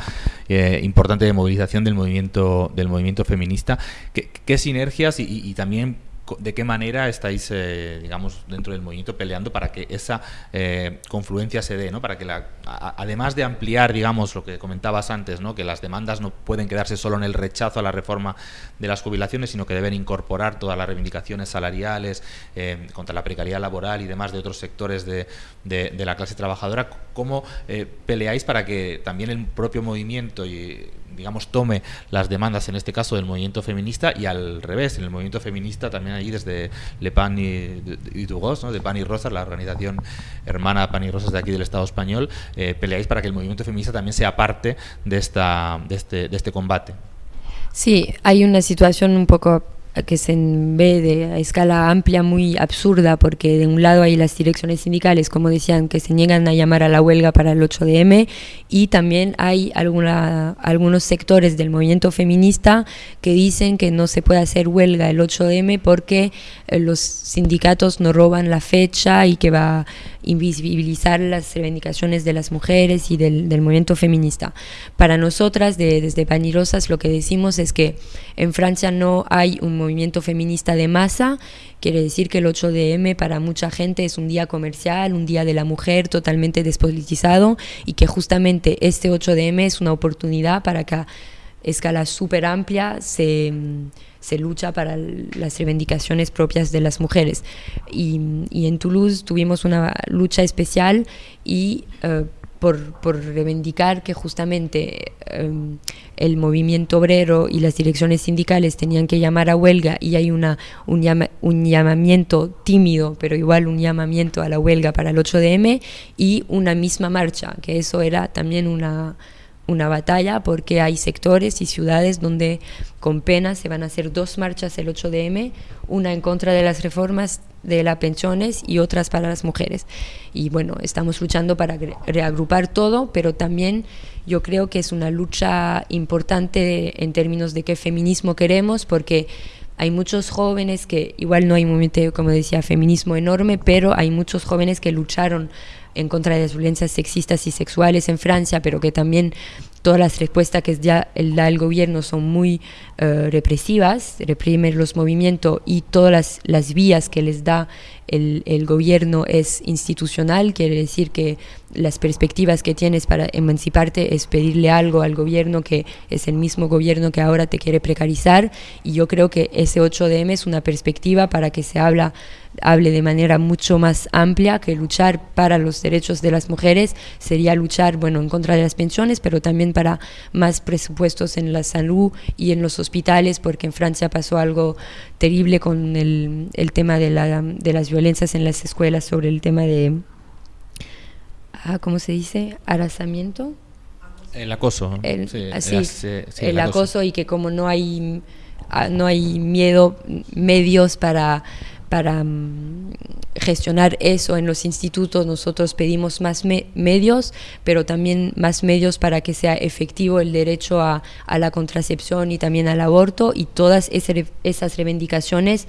eh, importante de movilización del movimiento del movimiento feminista. ¿Qué, sinergias y, también de qué manera estáis, eh, digamos, dentro del movimiento peleando para que esa eh, confluencia se dé, ¿no? Para que, además de ampliar, digamos, lo que comentabas antes, ¿no? Que las demandas no pueden quedarse solo en el rechazo a la reforma de las jubilaciones, sino que deben incorporar todas las reivindicaciones salariales eh, contra la precariedad laboral y demás de otros sectores de, de la clase trabajadora. ¿Cómo peleáis para que también el propio movimiento y digamos, tome las demandas, en este caso, del movimiento feminista y al revés, en el movimiento feminista también ahí desde Le Pan y, y Dugos, ¿no? de Pan y Rosas, la organización hermana Pan y Rosas de aquí del Estado español, eh, peleáis para que el movimiento feminista también sea parte de, esta, de, este, de este combate. Sí, hay una situación un poco que se ve de a escala amplia muy absurda porque de un lado hay las direcciones sindicales, como decían, que se niegan a llamar a la huelga para el 8DM y también hay algunos sectores del movimiento feminista que dicen que no se puede hacer huelga el 8DM porque eh, los sindicatos no roban la fecha y que va invisibilizar las reivindicaciones de las mujeres y del, movimiento feminista. Para nosotras, de, desde Panirosas, lo que decimos es que en Francia no hay un movimiento feminista de masa, quiere decir que el 8DM para mucha gente es un día comercial, un día de la mujer totalmente despolitizado y que justamente este 8DM es una oportunidad para que a escala súper amplia se se lucha para las reivindicaciones propias de las mujeres. Y, en Toulouse tuvimos una lucha especial y eh, por, por, reivindicar que justamente eh, el movimiento obrero y las direcciones sindicales tenían que llamar a huelga y hay una, un, un llamamiento tímido, pero igual un llamamiento a la huelga para el 8DM y una misma marcha, que eso era también una una batalla porque hay sectores y ciudades donde con pena se van a hacer dos marchas el 8DM, una en contra de las reformas de las pensiones y otras para las mujeres. Y bueno, estamos luchando para reagrupar todo, pero también yo creo que es una lucha importante en términos de qué feminismo queremos, porque hay muchos jóvenes que, igual no hay un como decía, feminismo enorme, pero hay muchos jóvenes que lucharon en contra de las violencias sexistas y sexuales en Francia, pero que también todas las respuestas que ya da el gobierno son muy uh, represivas, reprimen los movimientos y todas las, las vías que les da el, el, gobierno es institucional, quiere decir que las perspectivas que tienes para emanciparte es pedirle algo al gobierno que es el mismo gobierno que ahora te quiere precarizar. Y yo creo que ese 8DM es una perspectiva para que se habla, hable de manera mucho más amplia que luchar para los derechos de las mujeres. Sería luchar bueno en contra de las pensiones pero también para más presupuestos en la salud y en los hospitales porque en Francia pasó algo terrible con el, el tema de, la, de las violencias en las escuelas sobre el tema de ah, ¿cómo se dice? Arrasamiento. El acoso. El, sí, así, el, el acoso. acoso. y que como no hay, ah, no hay miedo, medios para, para um, gestionar eso en los institutos, nosotros pedimos más me medios, pero también más medios para que sea efectivo el derecho a, a la contracepción y también al aborto y todas ese, esas reivindicaciones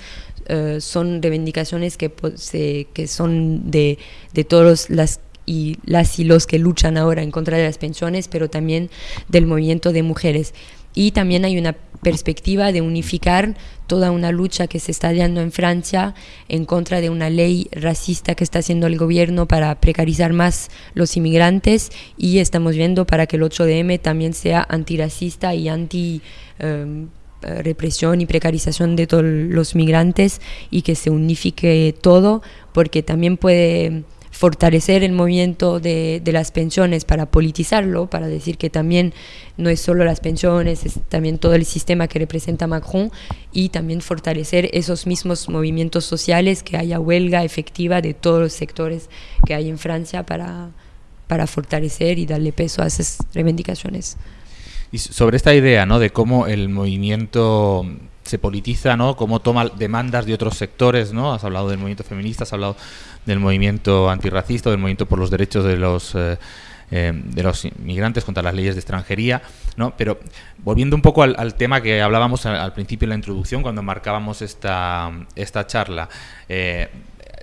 uh, son reivindicaciones que, se, que son de, de todas las y las y los que luchan ahora en contra de las pensiones, pero también del movimiento de mujeres. Y también hay una perspectiva de unificar toda una lucha que se está dando en Francia en contra de una ley racista que está haciendo el gobierno para precarizar más los inmigrantes y estamos viendo para que el 8DM también sea antirracista y anti... Um, represión y precarización de todos los migrantes y que se unifique todo porque también puede fortalecer el movimiento de, de, las pensiones para politizarlo, para decir que también no es solo las pensiones, es también todo el sistema que representa Macron y también fortalecer esos mismos movimientos sociales, que haya huelga efectiva de todos los sectores que hay en Francia para, para fortalecer y darle peso a esas reivindicaciones. Y sobre esta idea ¿no? de cómo el movimiento se politiza, ¿no? Cómo toma demandas de otros sectores, ¿no? Has hablado del movimiento feminista, has hablado del movimiento antirracista, del movimiento por los derechos de los eh, eh, de los inmigrantes contra las leyes de extranjería, ¿no? Pero volviendo un poco al, tema que hablábamos al, principio en la introducción, cuando marcábamos esta, esta charla, eh,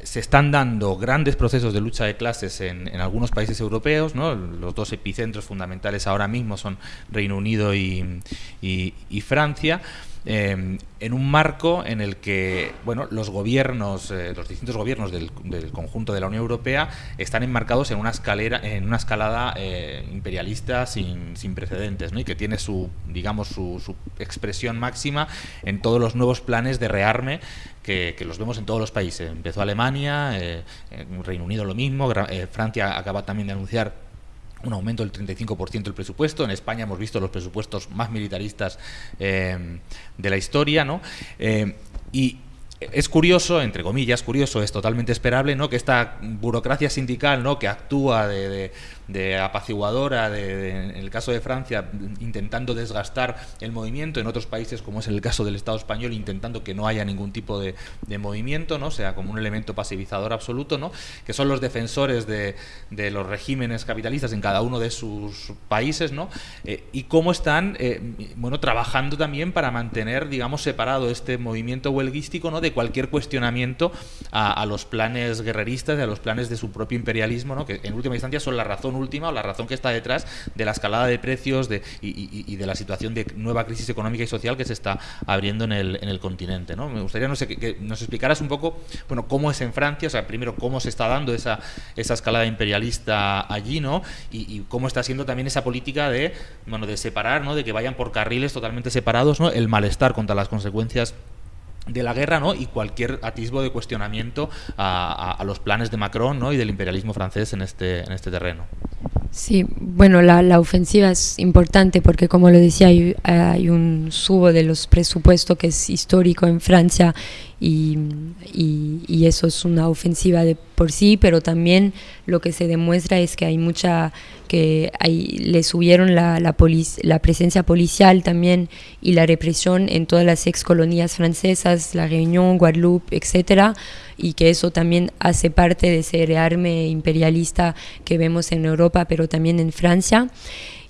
se están dando grandes procesos de lucha de clases en, algunos países europeos, ¿no? los dos epicentros fundamentales ahora mismo son Reino Unido y, y, y Francia, eh, en un marco en el que bueno, los gobiernos, eh, los distintos gobiernos del, conjunto de la Unión Europea están enmarcados en una escalera, en una escalada eh, imperialista sin, precedentes, ¿no? y que tiene su, digamos, su, su, expresión máxima en todos los nuevos planes de rearme que, los vemos en todos los países. Empezó Alemania, eh, Reino Unido lo mismo, Francia acaba también de anunciar un aumento del 35% del presupuesto. En España hemos visto los presupuestos más militaristas eh, de la historia, ¿no? Eh, y es curioso, entre comillas, curioso, es totalmente esperable, ¿no? Que esta burocracia sindical, ¿no? Que actúa de, de de apaciguadora, de, de, en el caso de Francia, intentando desgastar el movimiento, en otros países, como es el caso del Estado español, intentando que no haya ningún tipo de, de movimiento, ¿no? sea como un elemento pasivizador absoluto, ¿no? que son los defensores de, de los regímenes capitalistas en cada uno de sus países, ¿no? Eh, y cómo están eh, bueno, trabajando también para mantener, digamos, separado este movimiento huelguístico ¿no? de cualquier cuestionamiento a, a los planes guerreristas, a los planes de su propio imperialismo, ¿no? que en última instancia son la razón última o la razón que está detrás de la escalada de precios de, y, de la situación de nueva crisis económica y social que se está abriendo en el, en el continente. ¿no? Me gustaría no sé, que, nos explicaras un poco bueno, cómo es en Francia, o sea, primero cómo se está dando esa, esa escalada imperialista allí ¿no? y, cómo está siendo también esa política de, bueno, de separar, ¿no? de que vayan por carriles totalmente separados, ¿no? el malestar contra las consecuencias de la guerra ¿no? y cualquier atisbo de cuestionamiento a, a, a, los planes de Macron ¿no? y del imperialismo francés en este, en este terreno. Sí, bueno, la, la, ofensiva es importante porque, como lo decía, hay, hay, un subo de los presupuestos que es histórico en Francia y, y, y, eso es una ofensiva de por sí, pero también lo que se demuestra es que hay mucha, que hay, le subieron la, la, polic, la presencia policial también y la represión en todas las ex colonias francesas, La Réunion, Guadeloupe, etcétera y que eso también hace parte de ese rearme imperialista que vemos en Europa, pero también en Francia.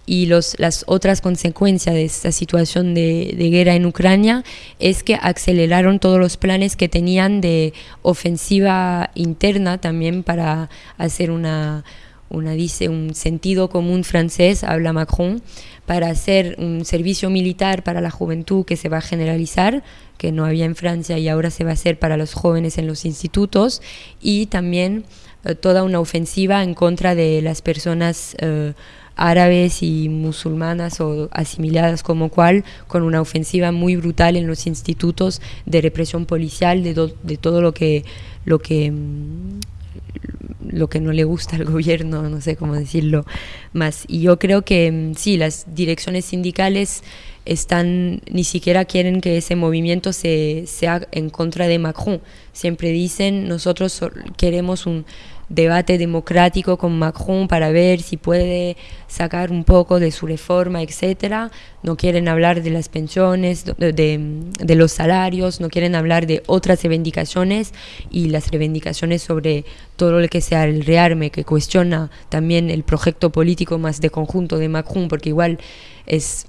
Y los, las otras consecuencias de esta situación de, guerra en Ucrania es que aceleraron todos los planes que tenían de ofensiva interna también para hacer una, una dice un sentido común francés, habla Macron, para hacer un servicio militar para la juventud que se va a generalizar, que no había en Francia y ahora se va a hacer para los jóvenes en los institutos, y también eh, toda una ofensiva en contra de las personas eh, árabes y musulmanas o asimiladas como cual, con una ofensiva muy brutal en los institutos de represión policial, de, de todo lo que, lo que mm, lo que no le gusta al gobierno, no sé cómo decirlo más. Y yo creo que mm, sí, las direcciones sindicales están, ni siquiera quieren que ese movimiento se, sea en contra de Macron. Siempre dicen, nosotros queremos un debate democrático con Macron para ver si puede sacar un poco de su reforma, etcétera. No quieren hablar de las pensiones, de, los salarios, no quieren hablar de otras reivindicaciones y las reivindicaciones sobre todo lo que sea el rearme, que cuestiona también el proyecto político más de conjunto de Macron, porque igual es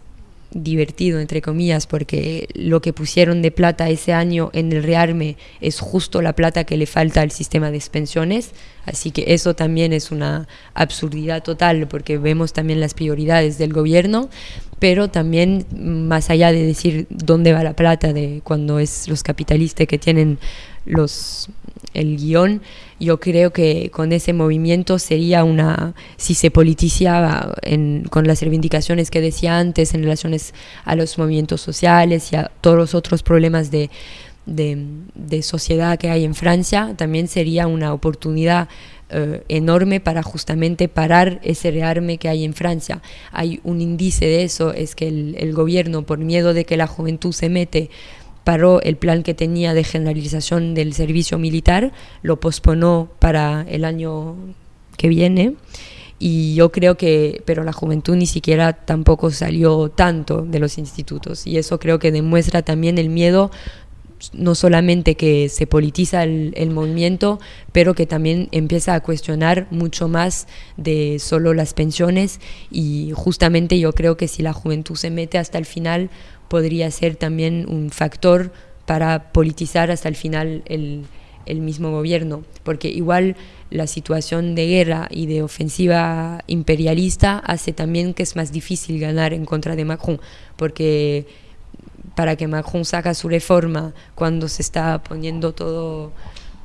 divertido, entre comillas, porque lo que pusieron de plata ese año en el rearme es justo la plata que le falta al sistema de pensiones. Así que eso también es una absurdidad total, porque vemos también las prioridades del gobierno, pero también más allá de decir dónde va la plata de cuando es los capitalistas que tienen los el guion, yo creo que con ese movimiento sería una, si se politizaba con las reivindicaciones que decía antes en relaciones a los movimientos sociales y a todos los otros problemas de, de, sociedad que hay en Francia, también sería una oportunidad eh, enorme para justamente parar ese rearme que hay en Francia. Hay un índice de eso, es que el, el gobierno, por miedo de que la juventud se mete, paró el plan que tenía de generalización del servicio militar, lo posponó para el año que viene. Y yo creo que, pero la juventud ni siquiera tampoco salió tanto de los institutos. Y eso creo que demuestra también el miedo no solamente que se politiza el, movimiento, pero que también empieza a cuestionar mucho más de solo las pensiones. Y justamente yo creo que si la juventud se mete hasta el final podría ser también un factor para politizar hasta el final el, mismo gobierno, porque igual la situación de guerra y de ofensiva imperialista hace también que es más difícil ganar en contra de Macron, porque para que Macron saca su reforma cuando se está poniendo todo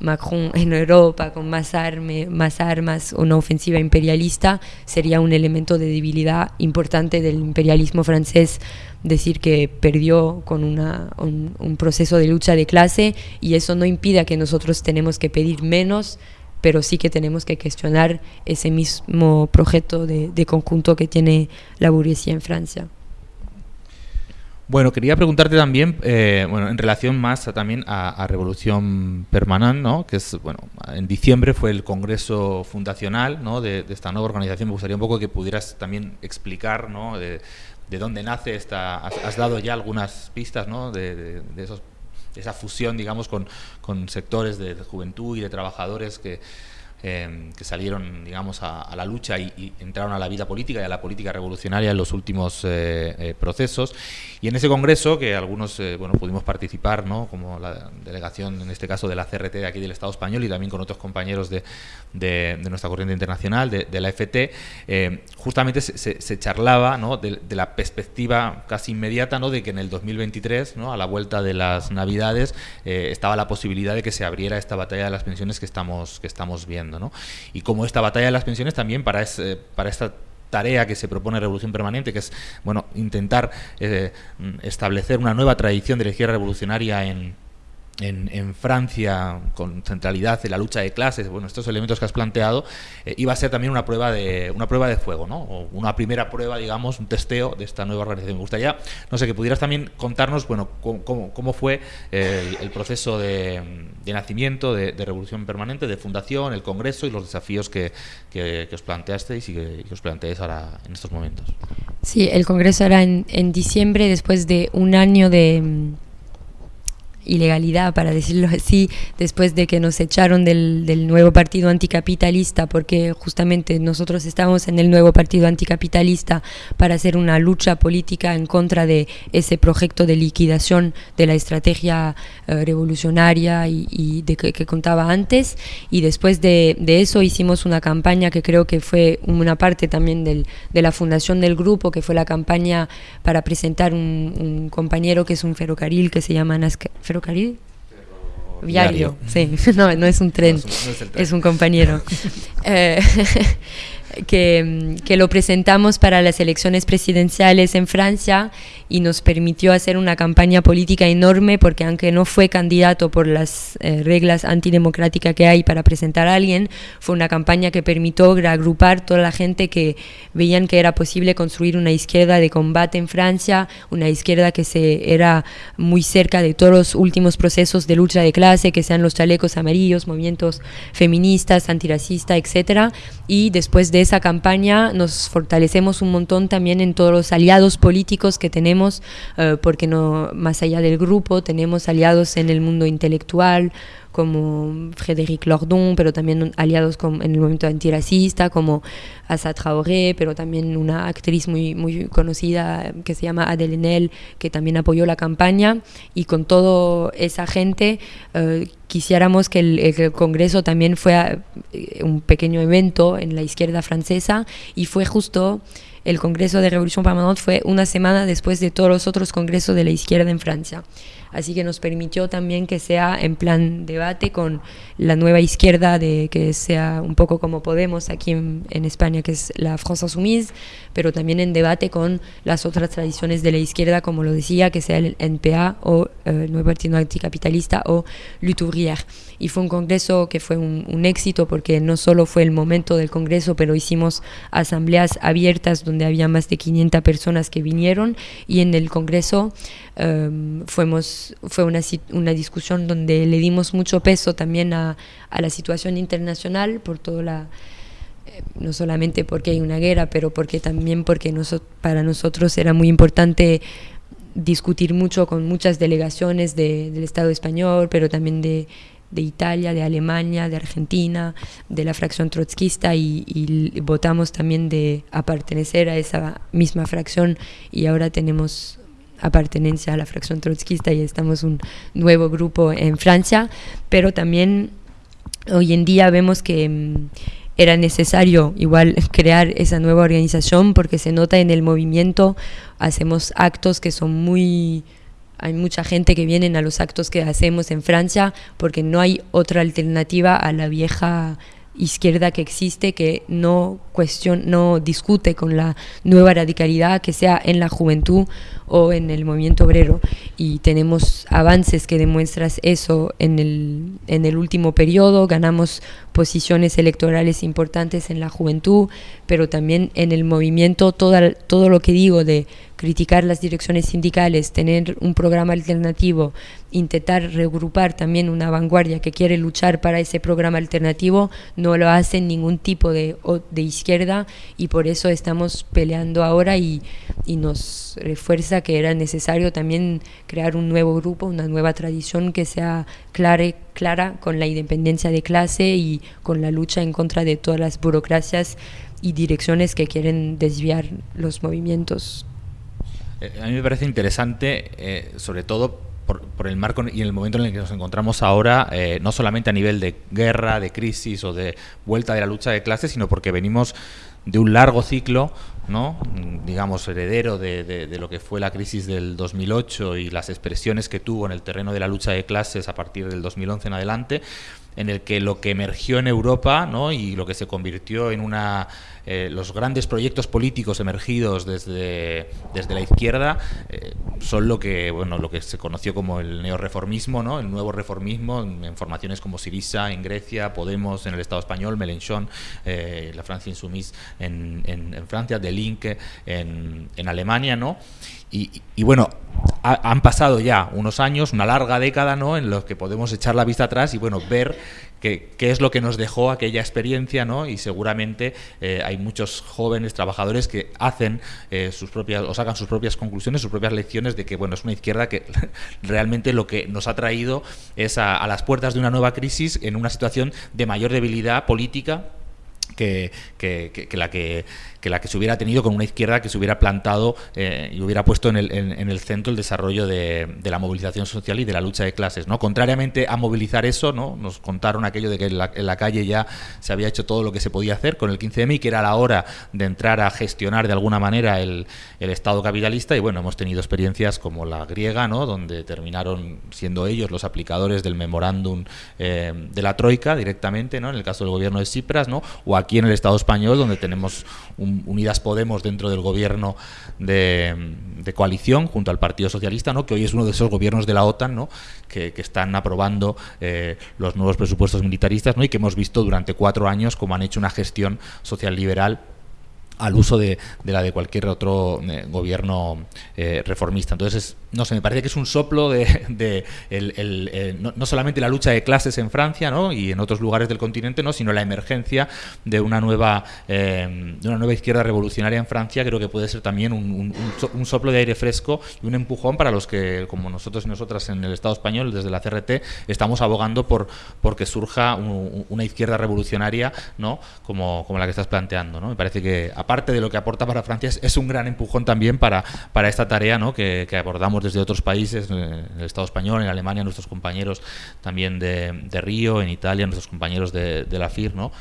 Macron en Europa con más, arme, más armas, una ofensiva imperialista, sería un elemento de debilidad importante del imperialismo francés decir que perdió con una, un, proceso de lucha de clase y eso no impide que nosotros tenemos que pedir menos, pero sí que tenemos que cuestionar ese mismo proyecto de, de conjunto que tiene la burguesía en Francia. Bueno, quería preguntarte también, eh, bueno, en relación más también a, Revolución Permanente, ¿no? Que es, bueno, en diciembre fue el congreso fundacional, ¿no? De, esta nueva organización. Me gustaría un poco que pudieras también explicar, ¿no? De, dónde nace esta. Has, dado ya algunas pistas, ¿no? De, esos, esa fusión, digamos, con sectores de juventud y de trabajadores que Em, que salieron, digamos, a, la lucha y, entraron a la vida política y a la política revolucionaria en los últimos eh, eh, procesos. Y en ese congreso, que algunos, eh, bueno, pudimos participar, ¿no? Como la delegación, en este caso, de la CRT de aquí del Estado español y también con otros compañeros de, de, nuestra corriente internacional, de, la FT, justamente se, charlaba, ¿no? De, la perspectiva casi inmediata, ¿no? De que en el 2023, ¿no? A la vuelta de las Navidades, estaba la posibilidad de que se abriera esta batalla de las pensiones que estamos, que estamos viendo. Y como esta batalla de las pensiones también para, para esta tarea que se propone Revolución Permanente, que es bueno intentar eh, establecer una nueva tradición de la izquierda revolucionaria en, en, Francia con centralidad en la lucha de clases, bueno, estos elementos que has planteado, eh, iba a ser también una prueba de una prueba de fuego, ¿no? O una primera prueba, digamos, un testeo de esta nueva organización. Me gustaría, no sé, que pudieras también contarnos, bueno, cómo, cómo fue el, proceso de, nacimiento de, Revolución Permanente, de fundación, el Congreso y los desafíos que, que, os planteasteis y que, os planteáis ahora en estos momentos. Sí, el Congreso era en, en diciembre, después de un año de ilegalidad, para decirlo así, después de que nos echaron del, del, nuevo partido anticapitalista, porque justamente nosotros estábamos en el nuevo partido anticapitalista para hacer una lucha política en contra de ese proyecto de liquidación de la estrategia eh, revolucionaria y, y de que, que, contaba antes. Y después de, de, eso hicimos una campaña que creo que fue una parte también del, de la fundación del grupo, que fue la campaña para presentar un, un compañero que es un ferrocarril que se llama Nazca ferrocarril viario, sí, no, no es un tren, no es, un, no es, es un compañero. eh, que, que, lo presentamos para las elecciones presidenciales en Francia y nos permitió hacer una campaña política enorme porque aunque no fue candidato por las eh, reglas antidemocráticas que hay para presentar a alguien, fue una campaña que permitió agrupar toda la gente que veían que era posible construir una izquierda de combate en Francia, una izquierda que se era muy cerca de todos los últimos procesos de lucha de clase, que sean los chalecos amarillos, movimientos feministas, antiracistas, etcétera, y después de esa campaña nos fortalecemos un montón también en todos los aliados políticos que tenemos uh, porque no más allá del grupo tenemos aliados en el mundo intelectual como Frédéric Lordon, pero también aliados con, en el movimiento antirracista, como Assa Traoré, pero también una actriz muy, muy conocida que se llama Adèle Haenel, que también apoyó la campaña, y con toda esa gente uh, quisiéramos que el, Congreso también fuera un pequeño evento en la izquierda francesa, y fue justo el Congreso de Revolución Permanente fue una semana después de todos los otros congresos de la izquierda en Francia. Así que nos permitió también que sea en plan debate con la nueva izquierda, de que sea un poco como Podemos aquí en, en España, que es la France Insoumise, pero también en debate con las otras tradiciones de la izquierda, como lo decía, que sea el NPA o eh, el Nuevo Partido Anticapitalista o Lutourière. Y fue un congreso que fue un, un éxito porque no solo fue el momento del congreso, pero hicimos asambleas abiertas donde había más de 500 personas que vinieron y en el congreso um, fuimos, fue una, una discusión donde le dimos mucho peso también a, a la situación internacional por toda la eh, no solamente porque hay una guerra, pero porque también porque noso para nosotros era muy importante discutir mucho con muchas delegaciones de, del Estado español, pero también de, de Italia, de Alemania, de Argentina, de la fracción trotskista y, y, votamos también de apartenecer a esa misma fracción y ahora tenemos apartenencia a la fracción trotskista y estamos un nuevo grupo en Francia, pero también hoy en día vemos que mmm, era necesario igual crear esa nueva organización porque se nota en el movimiento, hacemos actos que son muy hay mucha gente que viene a los actos que hacemos en Francia porque no hay otra alternativa a la vieja izquierda que existe que no cuestión no discute con la nueva radicalidad que sea en la juventud o en el movimiento obrero y tenemos avances que demuestran eso en el, en el último periodo. Ganamos posiciones electorales importantes en la juventud pero también en el movimiento. Toda, todo lo que digo de criticar las direcciones sindicales, tener un programa alternativo, intentar regrupar también una vanguardia que quiere luchar para ese programa alternativo, no lo hace ningún tipo de, de izquierda y por eso estamos peleando ahora y, y nos refuerza que era necesario también crear un nuevo grupo, una nueva tradición que sea clara, clara con la independencia de clase y con la lucha en contra de todas las burocracias y direcciones que quieren desviar los movimientos. Eh, a mí me parece interesante, eh, sobre todo por, por, el marco y el momento en el que nos encontramos ahora, eh, no solamente a nivel de guerra, de crisis o de vuelta de la lucha de clases, sino porque venimos de un largo ciclo, ¿no? digamos, heredero de, de, de, lo que fue la crisis del 2008 y las expresiones que tuvo en el terreno de la lucha de clases a partir del 2011 en adelante, en el que lo que emergió en Europa ¿no? y lo que se convirtió en una eh, los grandes proyectos políticos emergidos desde, desde la izquierda eh, son lo que bueno lo que se conoció como el neoreformismo ¿no? el nuevo reformismo en formaciones como Sirisa en Grecia Podemos en el Estado español Mélenchon eh, la Francia Insoumise en, en, Francia Delinque en, en Alemania ¿no? y, y bueno han pasado ya unos años, una larga década, ¿no? En los que podemos echar la vista atrás y, bueno, ver qué, es lo que nos dejó aquella experiencia, ¿no? Y seguramente eh, hay muchos jóvenes trabajadores que hacen eh, sus propias, o sacan sus propias conclusiones, sus propias lecciones de que, bueno, es una izquierda que realmente lo que nos ha traído es a las puertas de una nueva crisis en una situación de mayor debilidad política que, que, la que, la que se hubiera tenido con una izquierda que se hubiera plantado eh, y hubiera puesto en el, en, el centro el desarrollo de, la movilización social y de la lucha de clases. ¿no? Contrariamente a movilizar eso, ¿no? nos contaron aquello de que en la, calle ya se había hecho todo lo que se podía hacer con el 15M y que era la hora de entrar a gestionar de alguna manera el, el Estado capitalista y bueno, hemos tenido experiencias como la griega, ¿no? donde terminaron siendo ellos los aplicadores del memorándum eh, de la Troika directamente, ¿no? en el caso del gobierno de Cipras, ¿no? o aquí en el Estado español, donde tenemos Unidas Podemos dentro del gobierno de, coalición junto al Partido Socialista, ¿no? que hoy es uno de esos gobiernos de la OTAN ¿no? que, están aprobando eh, los nuevos presupuestos militaristas ¿no? y que hemos visto durante cuatro años cómo han hecho una gestión social liberal al uso de, la de cualquier otro eh, gobierno eh, reformista. Entonces, no sé, me parece que es un soplo de, el, no, solamente la lucha de clases en Francia ¿no? y en otros lugares del continente, ¿no? sino la emergencia de una nueva eh, de una nueva izquierda revolucionaria en Francia. Creo que puede ser también un, un, soplo de aire fresco y un empujón para los que, como nosotros y nosotras en el Estado español, desde la CRT, estamos abogando por, por que surja una izquierda revolucionaria ¿no? como, como la que estás planteando. ¿no? Me parece que, aparte de lo que aporta para Francia, es, un gran empujón también para, para esta tarea ¿no? que, abordamos desde otros países, en el Estado español, en Alemania, nuestros compañeros también de, Río, en Italia, nuestros compañeros de, la FIR. ¿no?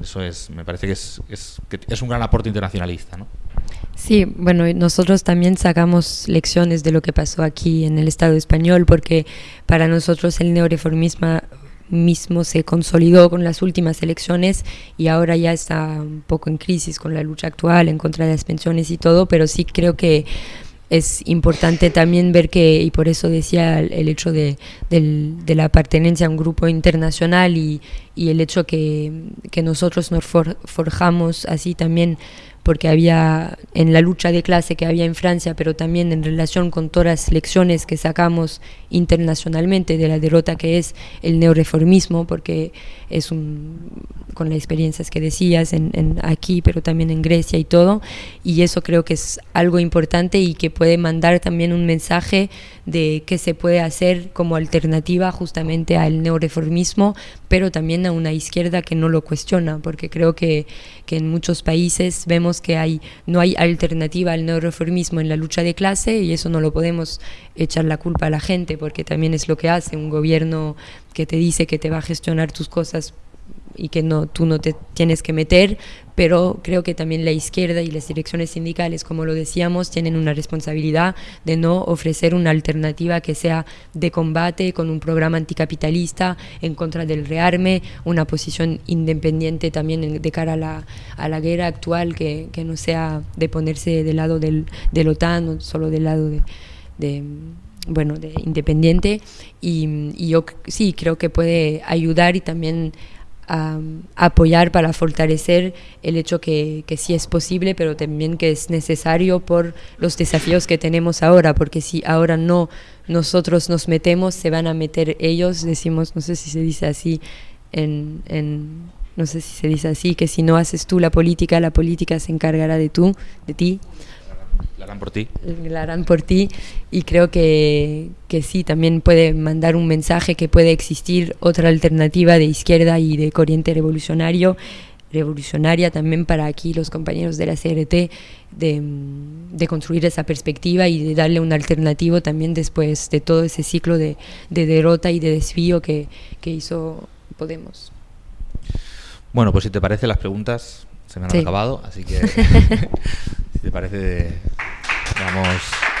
Eso es, me parece que es, es un gran aporte internacionalista. ¿no? Sí, bueno, nosotros también sacamos lecciones de lo que pasó aquí en el Estado español, porque para nosotros el neoreformismo mismo se consolidó con las últimas elecciones y ahora ya está un poco en crisis con la lucha actual en contra de las pensiones y todo, pero sí creo que es importante también ver que, y por eso decía el hecho de, de la pertenencia a un grupo internacional y, y el hecho que, que nosotros nos forjamos así también porque había en la lucha de clase que había en Francia, pero también en relación con todas las lecciones que sacamos internacionalmente de la derrota que es el neoreformismo, porque es un, con las experiencias que decías en, aquí, pero también en Grecia y todo, y eso creo que es algo importante y que puede mandar también un mensaje de qué se puede hacer como alternativa justamente al neoreformismo, pero también a una izquierda que no lo cuestiona, porque creo que, que en muchos países vemos que hay, no hay alternativa al neoreformismo en la lucha de clase y eso no lo podemos echar la culpa a la gente, porque también es lo que hace un gobierno que te dice que te va a gestionar tus cosas y que no, tú no te tienes que meter, pero creo que también la izquierda y las direcciones sindicales, como lo decíamos, tienen una responsabilidad de no ofrecer una alternativa que sea de combate con un programa anticapitalista en contra del rearme, una posición independiente también de cara a la, a la guerra actual, que, que, no sea de ponerse del lado del, del OTAN, o solo del lado de bueno, de independiente. Y, yo sí creo que puede ayudar y también apoyar para fortalecer el hecho que, que, sí es posible, pero también que es necesario por los desafíos que tenemos ahora, porque si ahora no nosotros nos metemos, se van a meter ellos, decimos, no sé si se dice así, en, en no sé si se dice así, que si no haces tú la política, la política se encargará de tú, de ti. La harán por ti. La harán por ti y creo que, que sí, también puede mandar un mensaje que puede existir otra alternativa de izquierda y de corriente revolucionario revolucionaria también para aquí los compañeros de la CRT de, de, construir esa perspectiva y de darle un alternativo también después de todo ese ciclo de, de derrota y de desvío que, que, hizo Podemos. Bueno, pues si te parece las preguntas se me han acabado, así que si te parece, vamos